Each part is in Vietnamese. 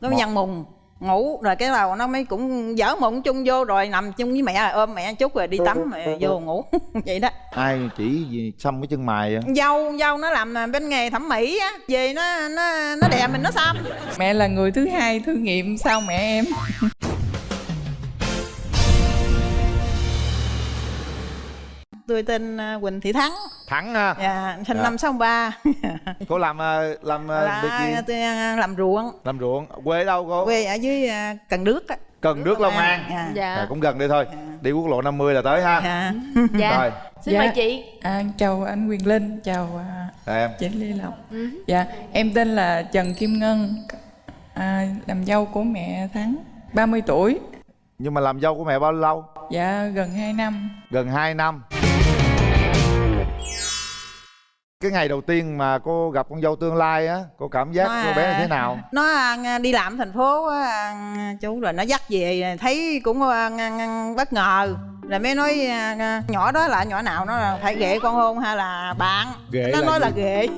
nó mới nhăn mùng ngủ rồi cái đầu nó mới cũng dở mụn chung vô rồi nằm chung với mẹ ôm mẹ chút rồi đi tắm rồi vô ngủ vậy đó. Ai chỉ gì xăm cái chân mày á dâu dâu nó làm bên nghề thẩm mỹ á về nó nó nó đè mình nó xăm. Mẹ là người thứ hai thử nghiệm sau mẹ em tôi tên à, Quỳnh Thị Thắng. Thắng ha? Dạ sinh Dạ. năm sáu ba. Cô làm ờ, làm ờ, việc gì? là tôi à, làm ruộng. Làm ruộng. Quê ở đâu cô? Quê ở dưới à, Cần Đước á. Cần nước long an. Dạ. Dạ À, cũng gần đây thôi. Đi quốc lộ 50 là tới ha. Dạ. Dạ. Rồi. Xin mời chị. À, chào anh Quyền Linh chào à, rồi em. chị Lê Lộc. Ừ. dạ em tên là Trần Kim Ngân. À, làm dâu của mẹ Thắng 30 tuổi. Nhưng mà làm dâu của mẹ bao lâu? Dạ gần 2 năm. Gần 2 năm cái ngày đầu tiên mà cô gặp con dâu tương lai á cô cảm giác Nó, cô bé à, như thế nào? nó à, đi làm thành phố á, chú rồi nó dắt về thấy cũng à, ng- ng- bất ngờ. Rồi mới nói nhỏ đó là nhỏ nào nó là phải ghệ con hôn hay là bạn? Ghệ nó là nói gì? là ghệ.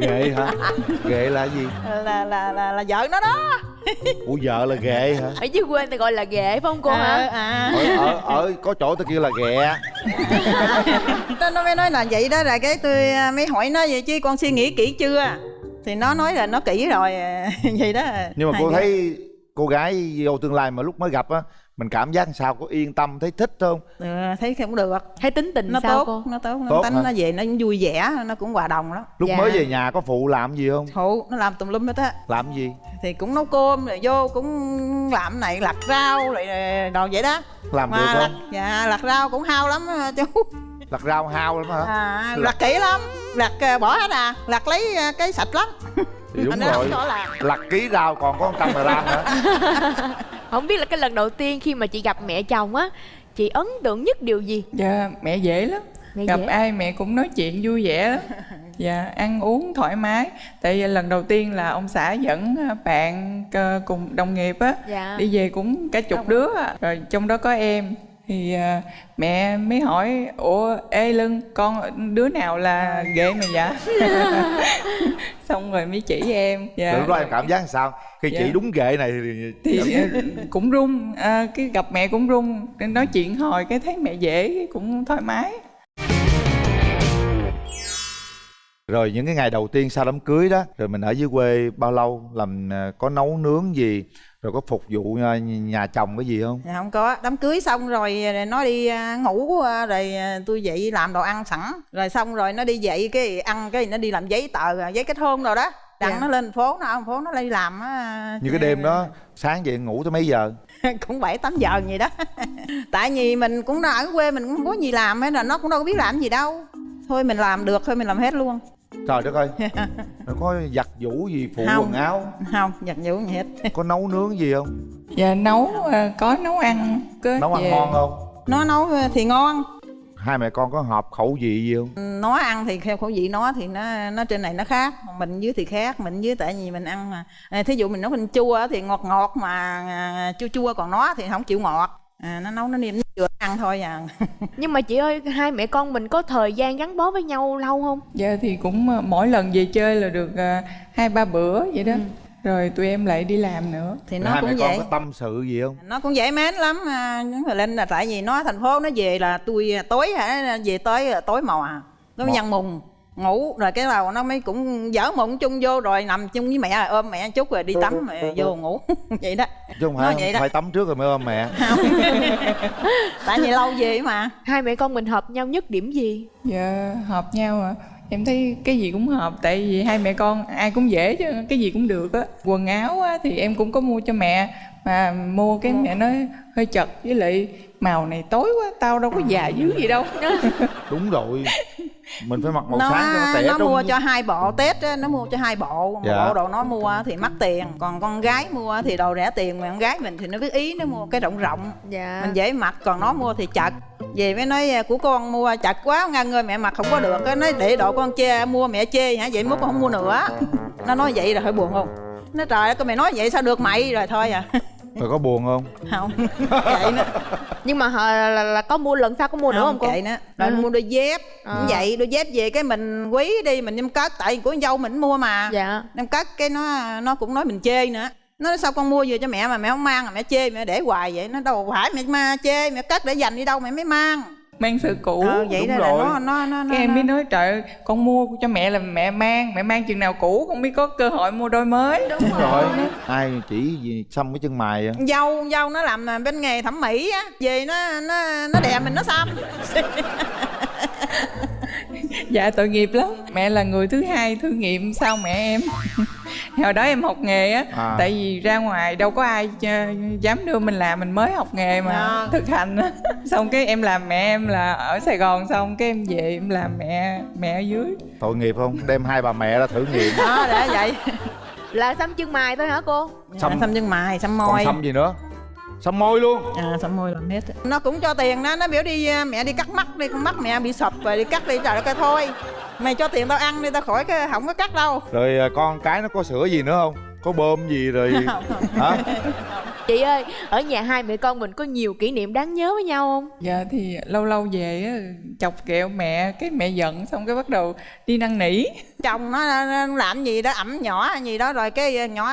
Ghệ hả? Ghệ là gì? Là là là, là vợ nó đó ủa vợ là ghệ hả? Ở dưới quê người ta gọi là ghệ phải không cô à, hả? à. ở, ở, ở có chỗ tôi kêu là ghẹ nó nó mới nói là vậy đó rồi cái tôi à, mới hỏi nó vậy chứ con suy nghĩ kỹ chưa? Thì nó nói là nó kỹ rồi à, vậy đó. Nhưng mà Hai cô đứa. thấy cô gái dâu tương lai mà lúc mới gặp á mình cảm giác sao có yên tâm thấy thích không? Ừ, thấy không được. Thấy tính tình nó sao tốt. cô? Nó tốt nó Tốt tính hả? nó về nó vui vẻ nó cũng hòa đồng lắm. Lúc Dạ. mới về nhà có phụ làm gì không? Phụ nó làm tùm lum hết á. Làm gì? Thì cũng nấu cơm rồi vô cũng làm này lặt rau rồi đồ vậy đó. Làm được mà lặt, không dạ lặt rau cũng hao lắm á, chú. Lặt rau hao lắm hả? À, Lặt- lặt kỹ lắm. Lặt à, bỏ hết à. Lặt lấy à, cái sạch lắm. Thì đúng Anh rồi. lặt. Ký rau còn có 100 gram hả không biết là cái lần đầu tiên khi mà chị gặp mẹ chồng á chị ấn tượng nhất điều gì? Dạ mẹ dễ lắm. Mẹ gặp dễ. ai mẹ cũng nói chuyện vui vẻ lắm dạ ăn uống thoải mái. Tại vì lần đầu tiên là ông xã dẫn à, bạn ờ, cùng đồng nghiệp á. Dạ. Đi về cũng cả chục đứa rồi trong đó có em thì à, mẹ mới hỏi ủa ê lưng con đứa nào là ghệ mày dạ xong rồi mới chỉ em dạ. Lúc đó em cảm giác làm sao? Khi Dạ. chỉ đúng ghệ này thì, thì cũng run à, cái gặp mẹ cũng run Nên nói chuyện hồi cái thấy mẹ dễ cũng thoải mái. Rồi những cái ngày đầu tiên sau đám cưới đó rồi mình ở dưới quê bao lâu làm à, có nấu nướng gì rồi có phục vụ à, nhà chồng cái gì không? Dạ không có. Đám cưới xong rồi nó đi à, ngủ rồi tôi dậy làm đồ ăn sẵn. Rồi xong rồi nó đi dậy cái ăn cái nó đi làm giấy tờ giấy kết hôn rồi đó. Đặng Dạ. nó lên phố nó ở thành phố nó đi làm á như cái đêm đó sáng dậy ngủ tới mấy giờ? Cũng bảy tám giờ vậy đó. Tại vì mình cũng ở quê mình cũng không có gì làm hết là nó cũng đâu có biết làm gì đâu. Thôi mình làm được thôi mình làm hết luôn trời đất ơi. Rồi có giặt giũ gì phụ Không. quần áo? Không giặt giũ gì hết. Có nấu nướng gì không? Dạ nấu à, có nấu ăn có nấu ăn về- ngon không? Nó nấu thì ngon. Hai mẹ con có hợp khẩu vị gì không? Nó ăn thì theo khẩu vị nó thì nó nó trên này nó khác mình dưới thì khác mình dưới tại vì mình ăn mà. Thí dụ mình nấu mình chua thì ngọt ngọt mà à, chua chua còn nó thì không chịu ngọt à, nó nấu nó niêm nó vừa ăn thôi à. Nhưng mà chị ơi hai mẹ con mình có thời gian gắn bó với nhau lâu không? Dạ thì cũng à, mỗi lần về chơi là được à, hai ba bữa vậy đó. Rồi tụi em lại đi làm nữa. Thì nó hai mẹ cũng con vậy. có tâm sự gì không? Nó cũng dễ mến lắm à, những người lên là tại vì nó thành phố nó về là tôi tối hả về tới là tối màu à. Nó Mò. nhăn mùng ngủ rồi cái đầu nó mới cũng dở mụn chung vô rồi nằm chung với mẹ ôm mẹ chút rồi đi tắm rồi vô ngủ. Vậy đó. Chứ không Nó phải vậy đó. phải tắm trước rồi mới ôm mẹ. Tại vì lâu về mà. Hai mẹ con mình hợp nhau nhất điểm gì? Dạ hợp nhau à. Em thấy cái gì cũng hợp tại vì hai mẹ con ai cũng dễ chứ cái gì cũng được á. Quần áo á, thì em cũng có mua cho mẹ mà mua cái mẹ nói hơi chật với lại màu này tối quá tao đâu có già dữ gì đâu. Đúng rồi mình phải mặc màu nó sáng cho nó trẻ nó trung mua cho hai bộ tết á, nó mua cho hai bộ. Một Dạ. bộ đồ nó mua thì mắc tiền còn con gái mua thì đồ rẻ tiền mà con gái mình thì nó biết ý nó mua cái rộng rộng. Dạ. Mình dễ mặc còn nó mua thì chật. Về mới nói của con mua chật quá ngân ơi mẹ mặc không có được cái nói để độ con chê mua mẹ chê hả? Vậy mốt con không mua nữa. Nó nói vậy rồi hơi buồn không? Nó trời ơi, mày nói vậy sao được mày? Rồi thôi à rồi có buồn không? Không. Kệ nó nhưng mà họ là, là, là có mua lần sau có mua nữa không cô? kệ nó rồi Ừ. mua đôi dép. À. cũng vậy đôi dép về cái mình quý đi mình đem cất tại của dâu mình mua mà. Dạ. Đem cất cái nó nó cũng nói mình chê nữa. Nó nói sao con mua vừa cho mẹ mà mẹ không mang mẹ chê mẹ để hoài vậy. Nó đâu phải mẹ ma chê mẹ cất để dành đi đâu mẹ mới mang mang sự cũ. Ờ, vậy đúng rồi. nó nó nó cái em nó- mới nói trời ơi, con mua cho mẹ là mẹ mang mẹ mang chừng nào cũ con mới có cơ hội mua đôi mới. Đúng Đúng rồi. ai chỉ gì xăm cái chân mày á dâu dâu nó làm bên nghề thẩm mỹ á về nó nó nó đè mình nó xăm. Dạ tội nghiệp lắm. Mẹ là người thứ hai thử nghiệm sau mẹ em hồi đó em học nghề á À. tại vì ra ngoài đâu có ai ch- dám đưa mình làm mình mới học nghề mà À. thực hành á. Xong cái em làm mẹ em là ở sài gòn xong cái em về em làm mẹ mẹ ở dưới. Tội nghiệp không? Đem hai bà mẹ ra thử nghiệm. Đó để vậy. Là xăm chân mày thôi hả cô? Xăm- xăm xăm chân mày xăm còn môi. xăm gì nữa? Xăm môi luôn. À xăm môi làm hết nó cũng cho tiền đó nó biểu đi à, mẹ đi cắt mắt đi con mắt mẹ bị sập rồi đi cắt đi trời đất ơi thôi mày cho tiền tao ăn đi tao khỏi cái không có cắt đâu. Rồi à, con cái nó có sữa gì nữa không? Có bơm gì rồi Không, không. hả? Chị ơi ở nhà hai mẹ con mình có nhiều kỷ niệm đáng nhớ với nhau không? Dạ thì lâu lâu về á chọc kẹo mẹ cái mẹ giận xong cái bắt đầu đi năn nỉ. Chồng nó, nó làm gì đó ẩm nhỏ hay gì đó rồi cái nhỏ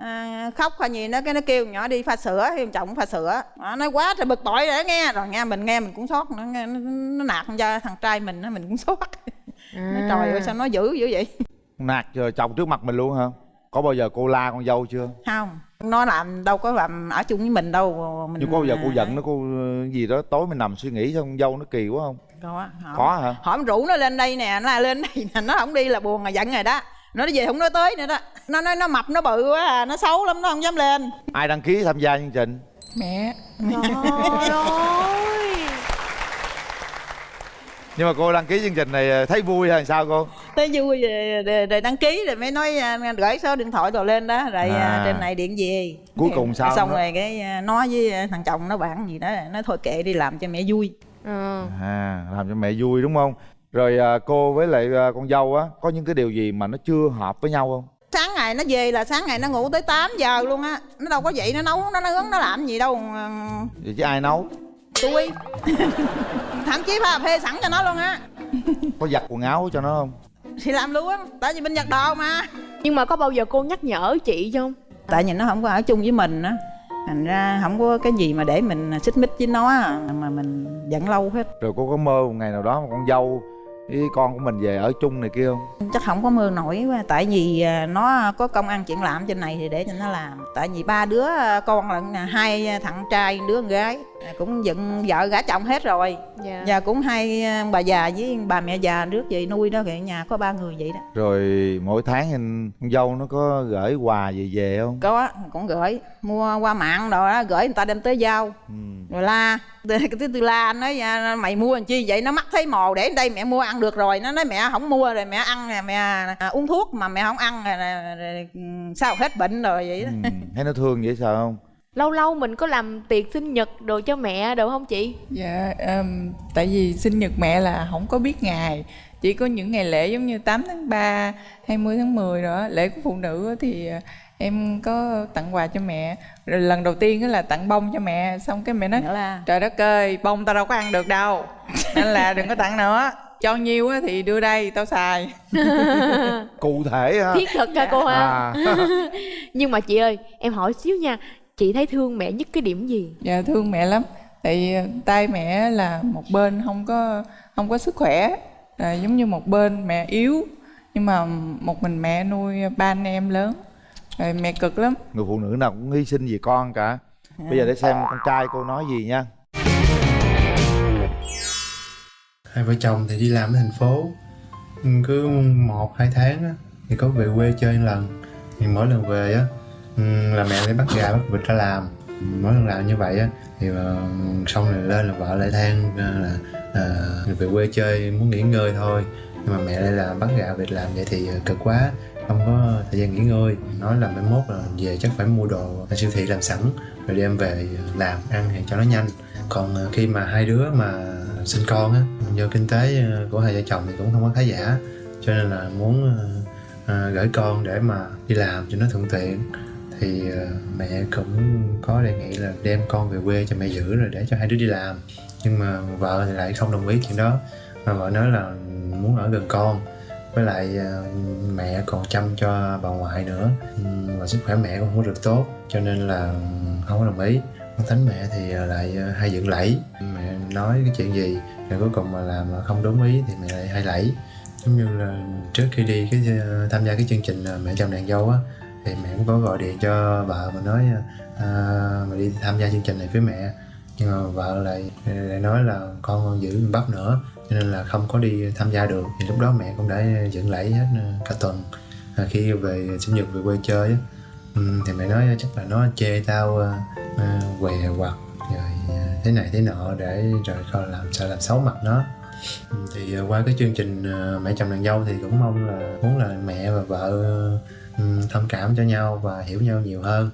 à, khóc hay gì nó cái nó kêu nhỏ đi pha sữa thì chồng pha sữa. Nó nói quá trời bực bội rồi đó nghe. Rồi nghe mình nghe mình cũng sót nó, nghe- nó, nó nạt cho thằng trai mình nó mình cũng sót nó trời ơi sao nó dữ dữ vậy? Nạt giờ chồng trước mặt mình luôn hả? Có bao giờ cô la con dâu chưa? Không. Nó làm đâu có làm ở chung với mình đâu mình nhưng có bao giờ cô giận nó cô ờ, gì đó tối mình nằm suy nghĩ xong con dâu nó kỳ quá không? Có hỏi, có hả? Hỏi mình rủ nó lên đây nè nó lên đây nè nó không đi là buồn là giận rồi đó. Nó về không nói tới nữa đó. Nó nói nó mập nó bự quá à, nó xấu lắm nó không dám lên. Ai đăng ký tham gia chương trình? Mẹ. Trời ơi nhưng mà cô đăng ký chương trình này ờ, thấy vui hay sao cô tới vui rồi, rồi, rồi đăng ký rồi mới nói à, gửi số điện thoại rồi lên đó rồi à. À. trên này điện về cuối cùng sao xong nữa? rồi cái à, nói với à, thằng chồng nó bạn gì đó nói thôi kệ đi làm cho mẹ vui ừ. à làm cho mẹ vui đúng không rồi à, cô với lại à, con dâu á có những cái điều gì mà nó chưa hợp với nhau không sáng ngày nó về là sáng ngày nó ngủ tới 8 giờ luôn á nó đâu có dậy nó nấu nó nướng nó làm gì đâu à, vậy chứ ai nấu tôi. Thậm chí pha phê sẵn cho nó luôn á. Có giặt quần áo cho nó không? Thì làm luôn tại vì bên nhật đồ mà. Nhưng mà có bao giờ cô nhắc nhở chị không? Tại vì nó không có ở chung với mình á. Thành ra không có cái gì mà để mình xích mích với nó á, mà mình giận lâu hết. Rồi cô có mơ một ngày nào đó mà con dâu với con của mình về ở chung này kia không? Chắc không có mơ nổi quá tại vì à, nó có công ăn chuyện làm trên này thì để cho nó làm. Tại vì ba đứa à, con nè hai thằng trai đứa con gái À, cũng dựng vợ gả chồng hết rồi. Dạ. Và cũng hai bà già với bà mẹ già trước về nuôi đó thì nhà có ba người vậy đó. Rồi mỗi tháng thì con dâu nó có gửi quà gì về không? Có cũng gửi. Mua qua mạng rồi đó gửi người ta đem tới giao. Ừ. rồi la. Cái tư la anh nói à, mày mua làm chi vậy? Nó mắc thấy mồ để đây mẹ mua ăn được rồi. Nó nói mẹ không mua rồi mẹ ăn nè mẹ à, uống thuốc mà mẹ không ăn rồi, rồi, rồi, ừ, sao hết bệnh rồi vậy đó. Ừ. thấy nó thương vậy sao không? Lâu lâu mình có làm tiệc sinh nhật đồ cho mẹ được không chị? Dạ, um, tại vì sinh nhật mẹ là không có biết ngày. Chỉ có những ngày lễ giống như 8 tháng 3, 20 tháng 10 rồi á, lễ của phụ nữ á thì à, em có tặng quà cho mẹ. Rồi lần đầu tiên á là tặng bông cho mẹ Xong cái mẹ nói là Trời đất ơi, bông tao đâu có ăn được đâu. Nên là đừng có tặng nữa. Cho nhiêu á thì đưa đây, tao xài. Cụ thể ha. Thiết thực hả cô ha à. Nhưng mà chị ơi em hỏi xíu nha chị thấy thương mẹ nhất cái điểm gì? Dạ thương mẹ lắm. Tại vì tay mẹ là một bên không có không có sức khỏe à, Giống như một bên mẹ yếu. Nhưng mà một mình mẹ nuôi ba anh em lớn Rồi mẹ cực lắm. Người phụ nữ nào cũng hy sinh vì con cả. Bây giờ để xem con trai cô nói gì nha. Hai vợ chồng thì đi làm ở thành phố. Ừ, cứ một hai tháng á, thì có về quê chơi một lần. Thì mỗi lần về á ừ, là mẹ lấy bắt gà bắt vịt ra làm. Mỗi lần làm như vậy á thì ờ, xong rồi lên là vợ lại than ờ, là ờ, về quê chơi muốn nghỉ ngơi thôi. Nhưng mà mẹ lại là bắt gà vịt làm vậy thì cực quá không có thời gian nghỉ ngơi. Nói là mai mốt là về chắc phải mua đồ ở siêu thị làm sẵn, rồi đem về làm, ăn thì cho nó nhanh. Còn ờ, khi mà hai đứa mà sinh con á, do kinh tế ờ, của hai vợ chồng thì cũng không có khá giả. Cho nên là muốn ờ, gửi con để mà đi làm cho nó thuận tiện. Thì mẹ cũng có đề nghị là đem con về quê cho mẹ giữ rồi để cho hai đứa đi làm. Nhưng mà vợ thì lại không đồng ý chuyện đó. Mà vợ nói là muốn ở gần con với lại ờ, mẹ còn chăm cho bà ngoại nữa. Ừ, và sức khỏe mẹ cũng không có được tốt cho nên là ừ, không có đồng ý. Con thánh mẹ thì ờ, lại ờ, hay dựng lẫy. Mẹ nói cái chuyện gì rồi cuối cùng mà làm mà không đúng ý thì mẹ lại hay lẫy. Giống như là trước khi đi cái tham gia cái chương trình mẹ chồng nàng dâu á thì mẹ cũng có gọi điện cho vợ mà nói à, mà đi tham gia chương trình này với mẹ. Nhưng mà vợ lại lại nói là con còn giữ bắp nữa cho nên là không có đi tham gia được. Thì lúc đó mẹ cũng đã dựng lẫy hết ờ, cả tuần. À, khi về sinh nhật về quê chơi á. Ừ, thì mẹ nói chắc là nó chê tao ờ, ờ què quặt rồi thế này thế nọ để rồi coi làm sợ làm xấu mặt nó. Ừ, thì qua cái chương trình mẹ chồng nàng dâu thì cũng mong là muốn là mẹ và vợ ừ, thông cảm cho nhau và hiểu nhau nhiều hơn.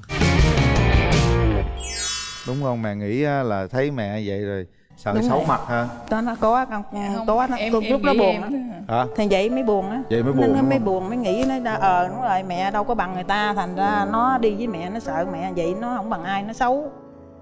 Đúng không? Mẹ nghĩ là thấy mẹ vậy rồi sợ Đúng xấu rồi. mặt ha đó nó có con Không, có nó em, lúc em nó nghĩ buồn á. hả? Thì vậy mới buồn á. Vậy mới nó, buồn nó mới buồn mới nghĩ nó ờ đúng rồi mẹ đâu có bằng người ta thành ra nó đi với mẹ nó sợ mẹ vậy nó không bằng ai nó xấu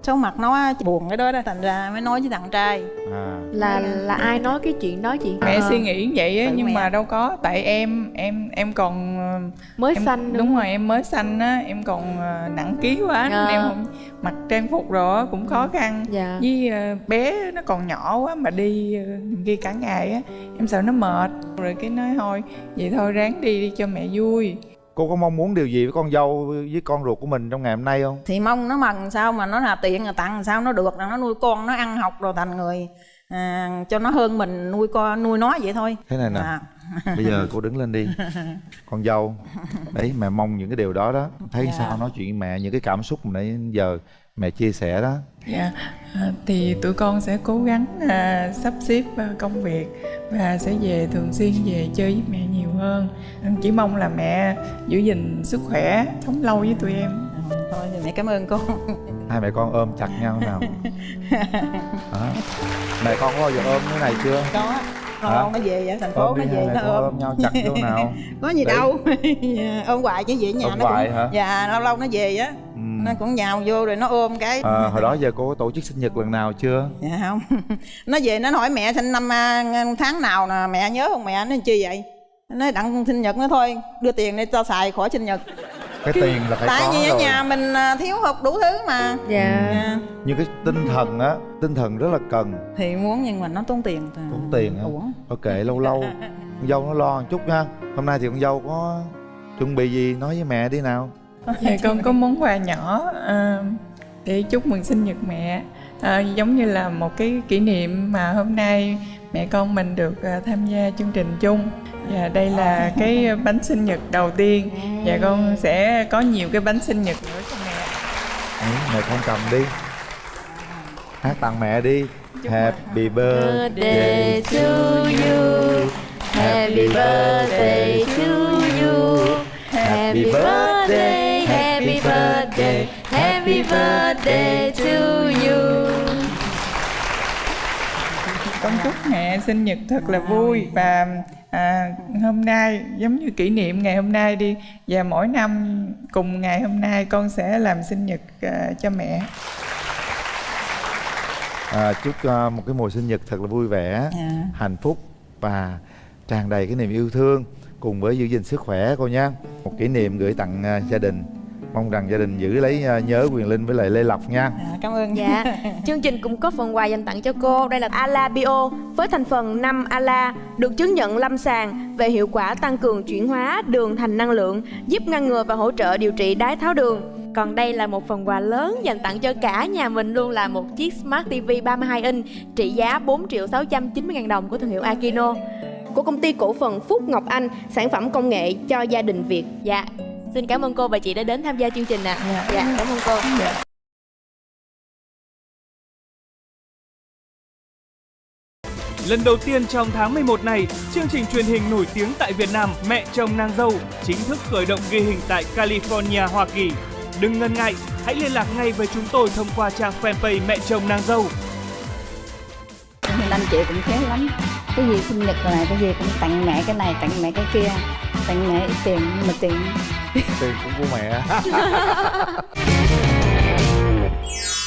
xấu mặt nó buồn cái đó đó thành ra mới nói với thằng trai. À. Là là ai nói cái chuyện đó chị? Mẹ Ờ, suy nghĩ vậy á nhưng mẹ. mà đâu có tại em em em còn ờ, mới em, sanh nữa. đúng rồi em mới sanh á em còn ờ, nặng ký quá nên Ờ. em không mặc trang phục rồi cũng khó khăn. Dạ. Với ờ, bé nó còn nhỏ quá mà đi ghi cả ngày á em sợ nó mệt. Rồi cái nói thôi vậy thôi ráng đi đi cho mẹ vui cô có mong muốn điều gì với con dâu với con ruột của mình trong ngày hôm nay không? Thì mong nó mần sao mà nó là tiền là tặng sao nó được là nó nuôi con nó ăn học rồi thành người à, cho nó hơn mình nuôi con nuôi nó vậy thôi. Thế này nè à, bây giờ cô đứng lên đi. Con dâu đấy mẹ mong những cái điều đó đó. Thấy Dạ. sao nói chuyện mẹ những cái cảm xúc mà nãy giờ mẹ chia sẻ đó Dạ, à, thì tụi con sẽ cố gắng à, sắp xếp à, công việc và sẽ về thường xuyên về chơi với mẹ nhiều hơn. Chỉ mong là mẹ giữ gìn sức khỏe, sống lâu với tụi em. thôi thì mẹ cảm ơn con hai mẹ con ôm chặt nhau nào Hả? mẹ con có bao giờ ôm cái này chưa có Hả? con nó về vậy thành phố ôm nó về nó ôm ôm nhau chặt vô nào có gì Đấy. đâu ôm hoài chứ vậy nhà Ôm nó hoài cũng hả? dạ lâu lâu nó về á. Nó cũng nhào vô rồi nó ôm cái. À, hồi đó giờ cô có tổ chức sinh nhật lần nào chưa? Dạ không. Nó về nó hỏi mẹ sinh năm à, tháng nào nè mẹ nhớ không mẹ? Nó chi vậy? Nó nói đặng sinh nhật nó thôi đưa tiền để tao xài khỏi sinh nhật. Cái tiền là phải tại có vì ở rồi. nhà mình à, thiếu hụt đủ thứ mà. Dạ. Dạ. nhưng cái tinh thần á tinh thần rất là cần. Thì muốn nhưng mà nó tốn tiền tốn tiền hả? Uổng ok lâu lâu. Con dâu nó lo một chút nha hôm nay thì con dâu có chuẩn bị gì nói với mẹ đi nào Dạ, con có món quà nhỏ à, để chúc mừng sinh nhật mẹ. À, giống như là một cái kỷ niệm mà hôm nay mẹ con mình được à, tham gia chương trình chung. Và đây là cái bánh sinh nhật đầu tiên. Và con sẽ có nhiều cái bánh sinh nhật nữa cho mẹ. Đấy, mẹ con cầm đi. Hát tặng mẹ đi. Happy birthday to you. happy birthday to you. happy birthday birthday happy birthday to you. Con chúc mẹ sinh nhật thật là vui. Và à, hôm nay giống như kỷ niệm ngày hôm nay đi và mỗi năm cùng ngày hôm nay con sẽ làm sinh nhật à, cho mẹ. À, chúc à, một cái mùa sinh nhật thật là vui vẻ Dạ. hạnh phúc và tràn đầy cái niềm yêu thương cùng với giữ gìn sức khỏe cô nha một kỷ niệm gửi tặng à, gia đình mong rằng gia đình giữ lấy à, nhớ quyền linh với lại lê lộc nha. À, cảm ơn. Dạ, chương trình cũng có phần quà dành tặng cho cô. Đây là Ala Bio với thành phần 5 Ala Được chứng nhận lâm sàng về hiệu quả tăng cường chuyển hóa đường thành năng lượng Giúp ngăn ngừa và hỗ trợ điều trị đái tháo đường. Còn đây là một phần quà lớn dành tặng cho cả nhà mình luôn là một chiếc Smart TV 32 inch trị giá 4 triệu 690 ngàn đồng của thương hiệu Akino. Của công ty cổ phần Phúc Ngọc Anh, sản phẩm công nghệ cho gia đình Việt. Dạ, xin cảm ơn cô và chị đã đến tham gia chương trình ạ. Dạ. dạ cảm ơn cô. Lần đầu tiên trong tháng 11 này, chương trình truyền hình nổi tiếng tại Việt Nam Mẹ chồng nàng dâu chính thức khởi động ghi hình tại California, Hoa Kỳ. Đừng ngần ngại, hãy liên lạc ngay với chúng tôi thông qua trang fanpage Mẹ chồng nàng dâu. Anh chị cũng khéo lắm cái gì sinh nhật này cái gì cũng tặng mẹ cái này tặng mẹ cái kia tặng mẹ tiền mà tiền tiền cũng của mẹ.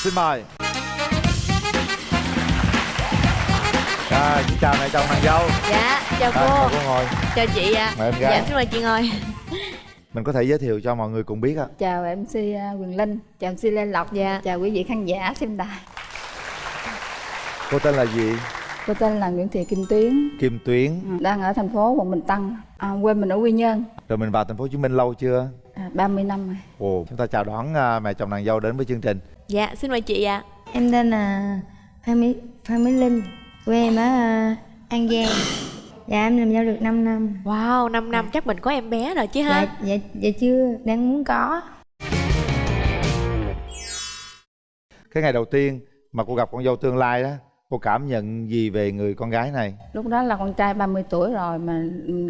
Xin mời. À, chị chào mẹ chồng nàng dâu. Dạ, chào à, cô. cô ngồi. Chào chị ạ. Gái. Dạ, xin mời chị ngồi. Mình có thể giới thiệu cho mọi người cùng biết ạ. Chào mc à, quyền linh. Chào mc lê lộc. Dạ. chào quý vị khán giả xem đài. Cô tên là gì cô tên là nguyễn thị kim tuyến. Kim tuyến. Đang ở thành phố quận bình tân. À, quê mình ở quy nhơn. Rồi mình vào thành phố hồ chí minh lâu chưa? À, 30 năm rồi. Ồ chúng ta chào đón à, mẹ chồng nàng dâu đến với chương trình. Dạ, xin mời chị ạ. Em tên là Phan Mỹ, Phan Mỹ Linh. Quê em ở ờ, An Giang. Dạ em làm dâu được 5 năm. Wow, 5 năm. Chắc mình có em bé rồi chứ Dạ, ha dạ, dạ chưa, đang muốn có. Cái ngày đầu tiên mà cô gặp con dâu tương lai đó cô cảm nhận gì về người con gái này? Lúc đó là con trai 30 tuổi rồi mà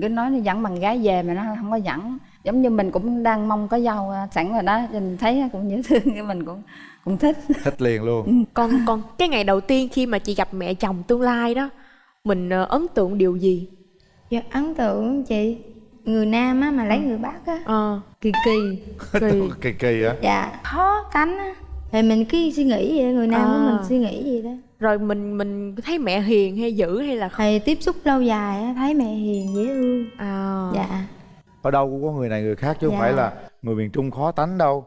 cứ nói nó dẫn bằng gái về mà nó không có dẫn. Giống như mình cũng đang mong có dâu à, sẵn rồi đó mình thấy cũng dễ thương cái mình cũng cũng thích. Thích liền luôn. Còn còn cái ngày đầu tiên khi mà chị gặp mẹ chồng tương lai đó Mình ờ, ấn tượng điều gì? Dạ ấn tượng chị Người Nam á mà lấy người Bắc á. Ờ, Kỳ kỳ kỳ. Kỳ kỳ á. Dạ khó cánh á. Thì mình cứ suy nghĩ vậy, người Nam của À. mình suy nghĩ gì đó Rồi mình mình thấy mẹ hiền hay dữ hay là không? Thầy tiếp xúc lâu dài á, thấy mẹ hiền dễ thương À, Dạ ở đâu cũng có người này người khác chứ không Dạ. phải là người miền trung khó tánh đâu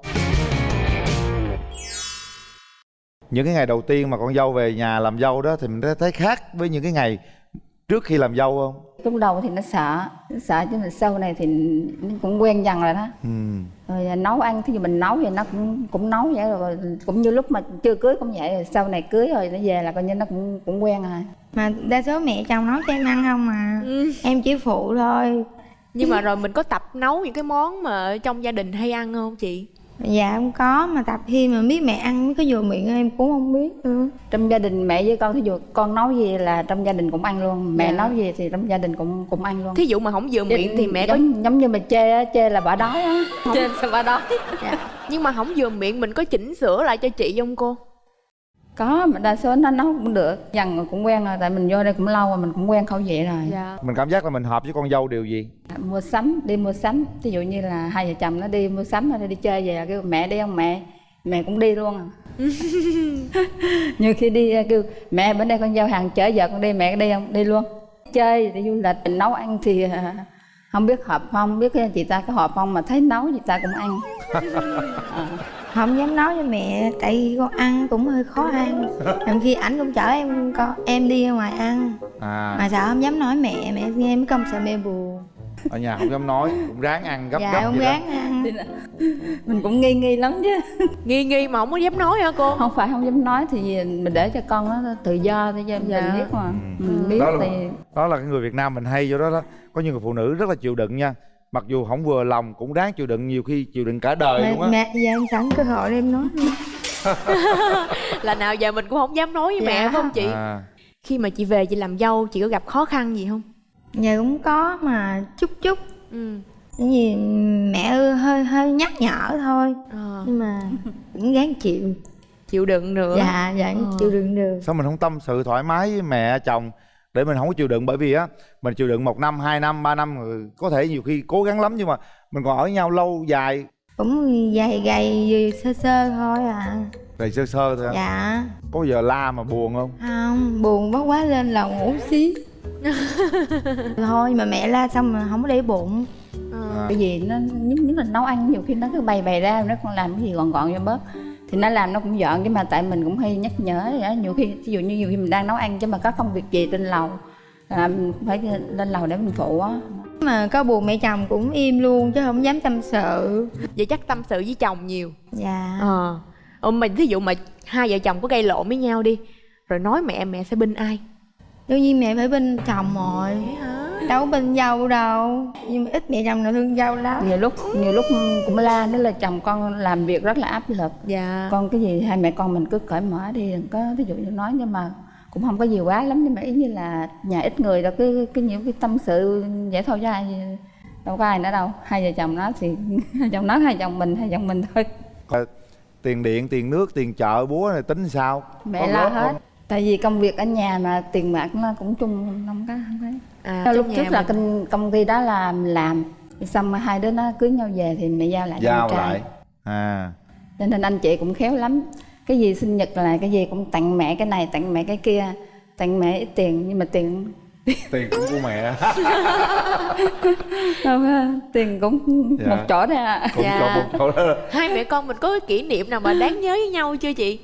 những cái ngày đầu tiên mà con dâu về nhà làm dâu đó thì mình đã thấy khác với những cái ngày trước khi làm dâu không lúc đầu thì nó sợ nó sợ chứ mà sau này thì nó cũng quen dần rồi đó ừ. rồi nấu ăn dụ mình nấu thì nó cũng cũng nấu vậy rồi cũng như lúc mà chưa cưới cũng vậy rồi sau này cưới rồi nó về là coi như nó cũng cũng quen rồi Mà đa số mẹ chồng nấu cho em ăn không mà Ừ. Em chỉ phụ thôi Nhưng mà rồi mình có tập nấu những cái món mà trong gia đình hay ăn không chị? Dạ không có mà tập khi mà biết mẹ ăn cái vừa miệng em cũng không biết nữa. Trong gia đình mẹ với con thí dụ con nấu gì là trong gia đình cũng ăn luôn mẹ Dạ. nấu gì thì trong gia đình cũng cũng ăn luôn. Thí dụ mà không vừa miệng thì mẹ có giống, giống như mình chê á chê là bà đói á. Chê sao bà đói. Nhưng mà không vừa miệng mình có chỉnh sửa lại cho chị không cô? Có mà đa số nó nấu cũng được. Dần rồi cũng quen rồi tại mình vô đây cũng lâu rồi mình cũng quen khẩu vị rồi. Dạ. Mình cảm giác là mình hợp với con dâu điều gì? Mua sắm đi mua sắm. Ví dụ như là hai vợ chồng nó đi mua sắm hay đi chơi về kêu mẹ đi không mẹ? Mẹ cũng đi luôn à. Nhiều khi đi kêu mẹ bữa nay con giao hàng chở vợ con đi mẹ đi không? Đi luôn. Chơi đi du lịch mình nấu ăn thì à, không biết hợp không? Biết chị ta có hợp không mà thấy nấu chị ta cũng ăn Không dám nấu cho mẹ tại vì con ăn cũng hơi khó ăn. Làm khi ảnh cũng chở em con em đi ra ngoài ăn. À. Mà sợ không dám nói mẹ, mẹ nghe mới công sợ mẹ buồn. Ở nhà không dám nói cũng ráng ăn gấp Dạ gấp không vậy đó. ráng ăn. Mình cũng nghi nghi lắm chứ. Nghi nghi mà không có dám nói hả cô? không phải không dám nói thì mình để cho con nó tự do để cho Dạ. mình biết mà. Mình biết đó là, thì đó là cái người Việt Nam mình hay vô đó đó. Có những người phụ nữ rất là chịu đựng nha mặc dù không vừa lòng cũng ráng chịu đựng nhiều khi chịu đựng cả đời mẹ, luôn á. mẹ giờ em sẵn cơ hội để em nói Là nào giờ mình cũng không dám nói với Dạ. mẹ không chị? à, Khi mà chị về chị làm dâu chị có gặp khó khăn gì không? Giờ cũng có mà chút chút. Ừ. Gì mẹ ơi hơi hơi nhắc nhở thôi. Ờ, Nhưng mà cũng gắng chịu. Chịu đựng nữa Dạ, dạ Ờ. chịu đựng được. Sao mình không tâm sự thoải mái với mẹ chồng để mình không có chịu đựng bởi vì á mình chịu đựng một năm hai năm ba năm có thể nhiều khi cố gắng lắm nhưng mà mình còn ở nhau lâu dài. Cũng gầy gầy sơ sơ thôi à. Đầy sơ sơ thôi Dạ. Có giờ la mà buồn không? Không, buồn quá quá lên là ngủ xí. Thôi mà mẹ la xong mà không có để bụng. Ờ. bởi vì nó nhất nhất là nấu ăn nhiều khi nó cứ bày bày ra nó còn làm cái gì gọn gọn cho bớt thì nó làm nó cũng giận nhưng mà tại mình cũng hay nhắc nhở đó. nhiều khi ví dụ như nhiều khi mình đang nấu ăn chứ mà có công việc gì trên lầu à, mình phải lên lầu để mình phụ á Mà có buồn mẹ chồng cũng im luôn chứ không dám tâm sự Vậy chắc tâm sự với chồng nhiều Dạ Ờ mà thí dụ mà hai vợ chồng có gây lộn với nhau đi Rồi nói mẹ mẹ sẽ binh ai? Đương nhiên mẹ phải bên chồng rồi hả? Đâu bên dâu đâu. Nhưng mà ít mẹ chồng nào thương dâu lắm. Nhiều lúc nhiều lúc cũng la đó là chồng con làm việc rất là áp lực. Dạ. Con cái gì hai mẹ con mình cứ cởi mở đi đừng có ví dụ như nói nhưng mà cũng không có gì quá lắm. Nhưng mà ý như là nhà ít người đâu cứ cứ nhiều cái tâm sự vậy thôi chứ ai đâu có ai nữa đâu. Hai vợ chồng nói thì hai chồng nói hai chồng mình hai chồng mình thôi. Rồi, tiền điện tiền nước tiền chợ búa này tính sao? Mẹ lo hết. không? tại vì công việc ở nhà mà tiền bạc nó cũng chung không có không thấy à, lúc trước là công, công ty đó là làm xong hai đứa nó cưới nhau về thì mẹ giao lại cho giao trai. lại. À. Cho nên anh chị cũng khéo lắm. Cái gì sinh nhật là cái gì cũng tặng mẹ cái này tặng mẹ cái kia tặng mẹ ít tiền nhưng mà tiền tiền cũng của mẹ. Không á, tiền cũng Dạ. một chỗ thôi à cũng Dạ. cho một chỗ đó. Hai mẹ con mình có cái kỷ niệm nào mà đáng nhớ với nhau chưa chị?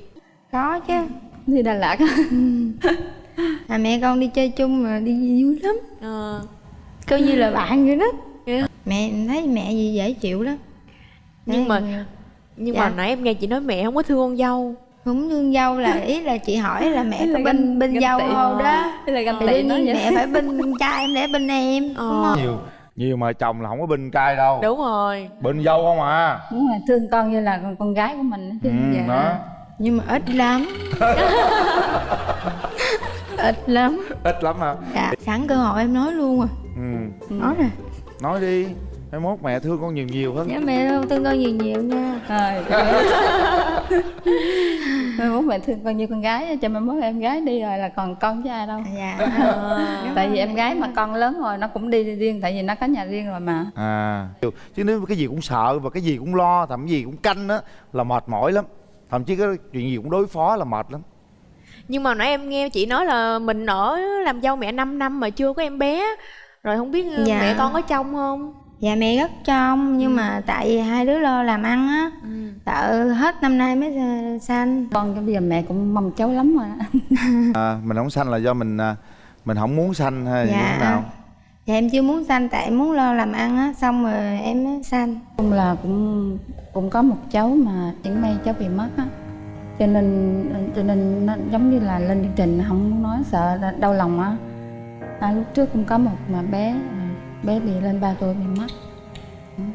Có chứ. Đi Đà Lạt à, mẹ con đi chơi chung mà đi vui lắm. Ờ. Coi như là bạn vậy đó. Dạ. mẹ thấy mẹ gì dễ chịu lắm. Nhưng mà nhưng Dạ. mà nãy em nghe chị nói mẹ không có thương con dâu. Cũng thương dâu là ý là chị hỏi là mẹ có bên bên dâu không đó. Ý là ganh tị nó vậy. mẹ phải bên con trai em để bên em đúng Ờ. không? Nhiều nhiều mà chồng là không có bên cai đâu. Đúng rồi. Bên dâu không à. Đúng rồi thương con như là con, con gái của mình ừ, dạ. đó. Nhưng mà ít lắm ít lắm. Ít lắm hả? Dạ sẵn cơ hội em nói luôn à ừ. nói rồi nói đi. Mai mốt mẹ thương con nhiều nhiều hơn. Nhớ mẹ thương con nhiều nhiều nha. Rồi mai mốt mẹ thương con như con gái cho mai mốt em gái đi rồi là còn con với ai đâu. Dạ. Tại vì em gái mà con lớn rồi nó cũng đi riêng tại vì nó có nhà riêng rồi mà. À. Chứ nếu cái gì cũng sợ và cái gì cũng lo thậm gì cũng canh á là mệt mỏi lắm. Thậm chí cái chuyện gì cũng đối phó là mệt lắm nhưng mà nãy em nghe chị nói là mình ở làm dâu mẹ 5 năm mà chưa có em bé. Rồi không biết Dạ. mẹ con có trông không? Dạ mẹ rất trong nhưng mà tại vì hai đứa lo làm ăn á ừ. sợ hết năm nay mới ờ, sanh. Con bây giờ mẹ cũng mong cháu lắm rồi à, mình không sanh là do mình à, mình không muốn sanh hay như Dạ. thế nào? Dạ em chưa muốn sanh tại em muốn lo làm ăn á xong rồi em mới sanh. Chung là cũng cũng có một cháu mà chẳng may cháu bị mất á cho nên cho nên nó giống như là lên chương trình không muốn nói sợ là đau lòng á. À, lúc trước cũng có một mà bé à, bé bị lên 3 tuổi bị mất.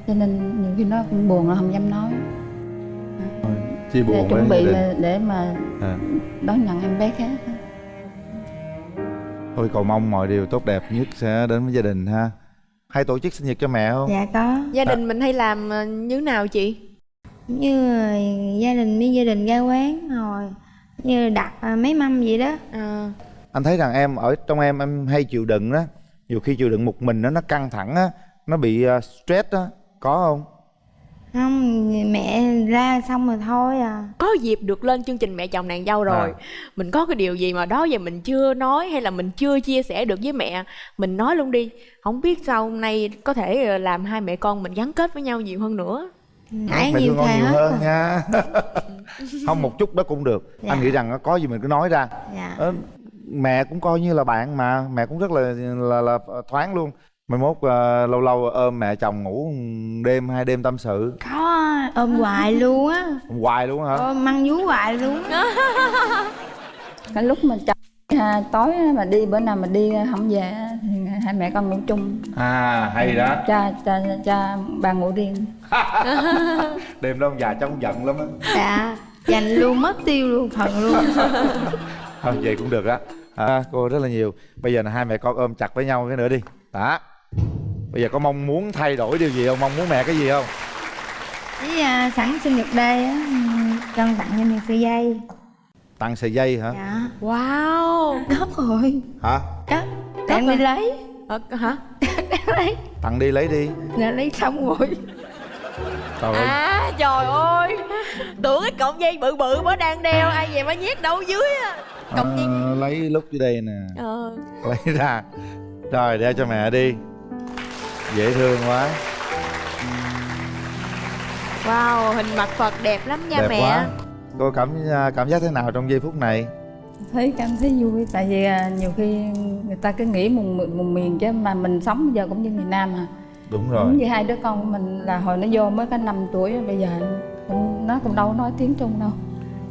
Cho nên nhiều khi nó cũng buồn là không dám nói. Chia để buồn chuẩn với bị là để mà à. đón nhận em bé khác thôi cầu mong mọi điều tốt đẹp nhất sẽ đến với gia đình ha. Hay tổ chức sinh nhật cho mẹ không? Dạ có. Gia đình mình hay làm ờ, như thế nào chị như gia đình với gia đình ra quán rồi như đặt ờ, mấy mâm vậy đó. Ờ, anh thấy rằng em ở trong em em hay chịu đựng đó. Nhiều khi chịu đựng một mình nó nó căng thẳng á nó bị à, stress á. Có không? Không mẹ ra xong rồi thôi à. Có dịp được lên chương trình mẹ chồng nàng dâu rồi. À. mình có cái điều gì mà đó giờ mình chưa nói hay là mình chưa chia sẻ được với mẹ mình nói luôn đi. Không biết sau nay có thể ờ, làm hai mẹ con mình gắn kết với nhau nhiều hơn nữa nãy mẹ nhiều thương con nhiều hơn nha. Không một chút đó cũng được. Dạ. anh nghĩ rằng có gì mình cứ nói ra. Dạ. Ờ, mẹ cũng coi như là bạn mà. Mẹ cũng rất là là, là thoáng luôn. Mai mốt ờ, lâu lâu ôm mẹ chồng ngủ đêm hai đêm tâm sự. Có ôm hoài luôn á. Hoài luôn hả? Ôm măng vú hoài luôn cái lúc mà chồng à, tối mà đi bữa nào mà đi không về thì hai mẹ con ngủ chung. À hay đó. Cha cha cha ba ngủ riêng. Đêm đó ông già cháu cũng giận lắm á. Dạ dành luôn mất tiêu luôn phần luôn. Thôi vậy cũng được á. À, cô rất là nhiều. Bây giờ là hai mẹ con ôm chặt với nhau cái nữa đi. Đó. Bây giờ có mong muốn thay đổi điều gì không? Mong muốn mẹ cái gì không? Với à, sẵn sinh nhật đây á ừm, con tặng cho mẹ sợi dây tặng sợi dây hả? Dạ. Wow. Cấp rồi. Hả? Để em đi lấy. Ờ, hả? Lấy. Tặng đi lấy đi. Là lấy xong rồi. Trời ơi. À trời ơi. Tưởng cái cọng dây bự bự mới đang đeo ai về mới nhét đâu dưới á. Cọng dây. Ờ, lấy lúc dưới đây nè. Ờ. Lấy ra. Rồi đeo cho mẹ đi. Dễ thương quá. Wow hình mặt phật đẹp lắm nha đẹp mẹ. quá cô cảm cảm giác thế nào trong giây phút này? Thấy cảm thấy vui tại vì à, nhiều khi người ta cứ nghĩ một, một, miền chứ mà mình sống bây giờ cũng như miền Nam à đúng cũng rồi. như hai đứa con của mình là hồi nó vô mới có 5 tuổi bây giờ cũng- nó cũng đâu nói tiếng Trung đâu.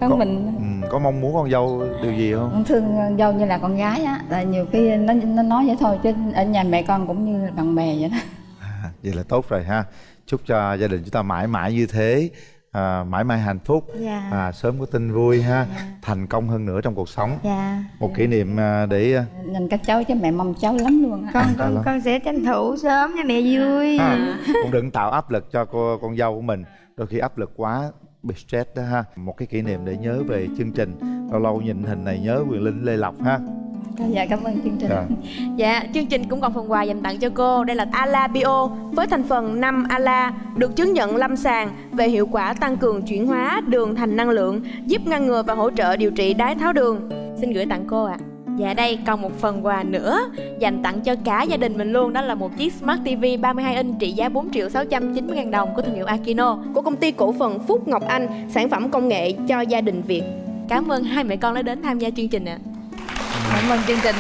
Con Có- mình ừ, có mong muốn con dâu điều gì không? Cũng thương dâu như là con gái á tại nhiều khi nó nó nói vậy thôi chứ ở nhà mẹ con cũng như là bạn bè vậy đó. À, vậy là tốt rồi ha. Chúc cho gia đình chúng ta mãi mãi như thế à, mãi mãi hạnh phúc dạ. à, sớm có tin vui ha Dạ. thành công hơn nữa trong cuộc sống. Dạ. Một kỷ niệm à, để à, nhìn các cháu chứ mẹ mong cháu lắm luôn á. Con Dạ con lắm. con sẽ tranh thủ sớm cho mẹ vui. Ha, cũng đừng tạo áp lực cho cô con dâu của mình. Đôi khi áp lực quá bị stress đó ha. Một cái kỷ niệm để nhớ về chương trình. Lâu lâu nhìn hình này nhớ quyền linh lê lộc ha dạ cảm ơn chương trình Rồi. Dạ, chương trình cũng còn phần quà dành tặng cho cô. Đây là Ala Bio với thành phần 5 Ala, được chứng nhận lâm sàng về hiệu quả tăng cường chuyển hóa đường thành năng lượng, giúp ngăn ngừa và hỗ trợ điều trị đái tháo đường. Xin gửi tặng cô ạ. Dạ đây còn một phần quà nữa dành tặng cho cả gia đình mình luôn đó là một chiếc Smart TV 32 inch trị giá 4 triệu 690 ngàn đồng của thương hiệu Akino của công ty cổ phần Phúc Ngọc Anh sản phẩm công nghệ cho gia đình Việt. Cảm ơn hai mẹ con đã đến tham gia chương trình ạ cảm ơn chương trình.